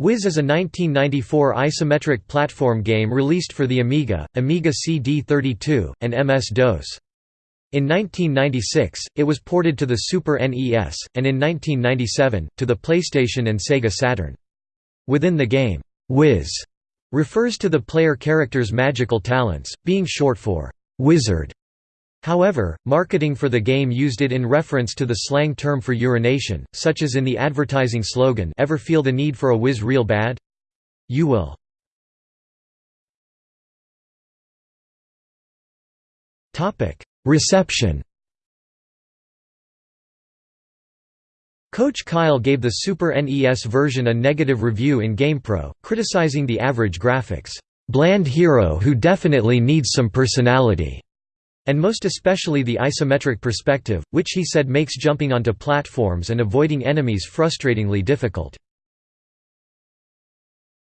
Whiz is a 1994 isometric platform game released for the Amiga, Amiga CD32, and MS-DOS. In 1996, it was ported to the Super NES, and in 1997, to the PlayStation and Sega Saturn. Within the game, Whiz refers to the player character's magical talents, being short for wizard. However, marketing for the game used it in reference to the slang term for urination, such as in the advertising slogan Ever feel the need for a whiz real bad? You will. Reception Coach Kyle gave the Super NES version a negative review in GamePro, criticizing the average graphics, "...bland hero who definitely needs some personality." And most especially the isometric perspective, which he said makes jumping onto platforms and avoiding enemies frustratingly difficult.